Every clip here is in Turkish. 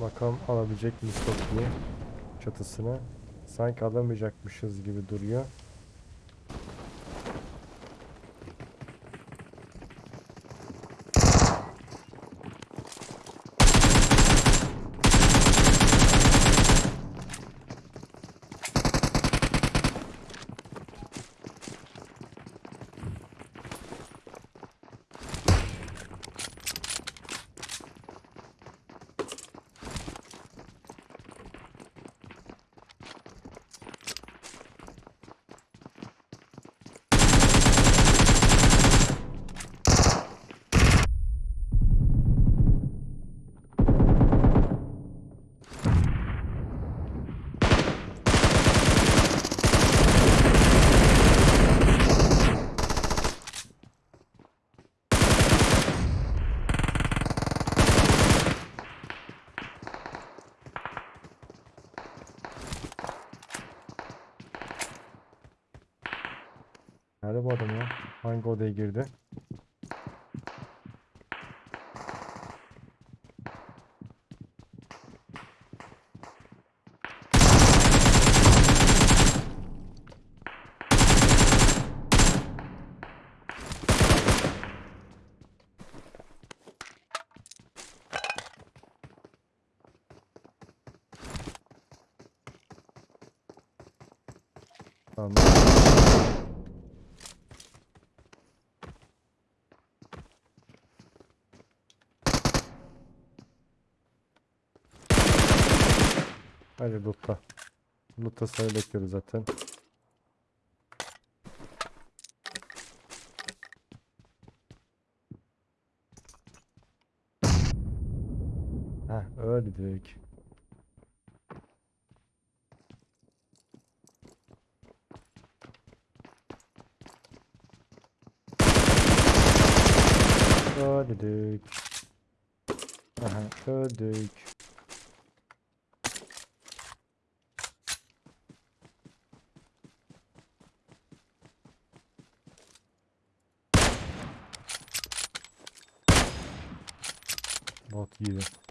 Bakalım alabilecek miyiz Toki'yi çatısını. Sanki alamayacakmışız gibi duruyor. Nerede bu adam ya? Hangi odaya girdi? Tamam. Hadi lootla. Lootla sayı bekliyoruz zaten. Heh öldük. Öldük. Aha öldük. Valkyria.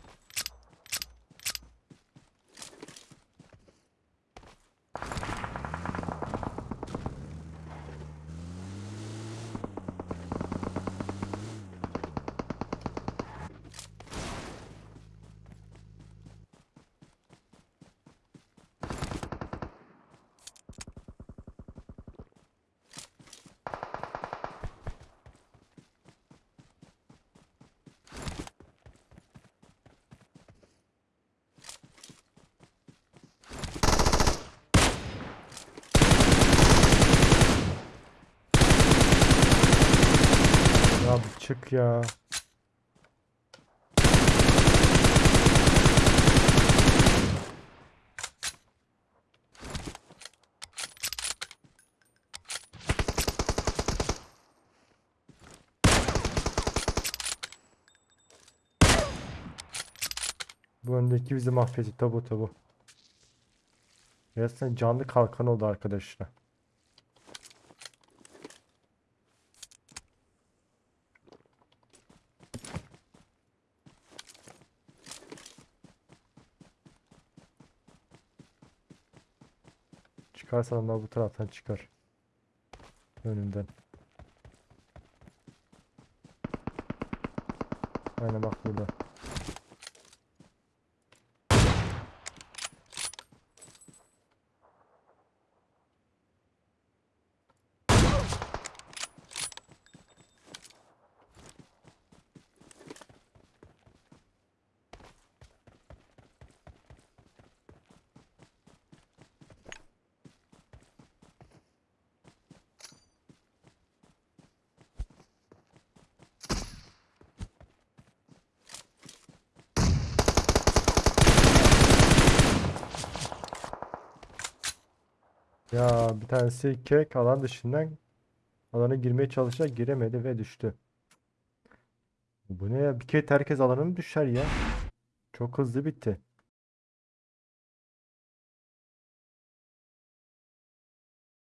Bir çık ya. Bu öndeki bizi mahvetti tabu tabu. Resmen canlı kalkan oldu arkadaşlar. Çıkarsa onlar bu taraftan çıkar. Önümden. Aynen bak burada. Ya bir tanesi kek alan dışından alana girmeye çalışarak giremedi ve düştü. Bu ne ya? Bir kere herkes alana mı düşer ya? Çok hızlı bitti.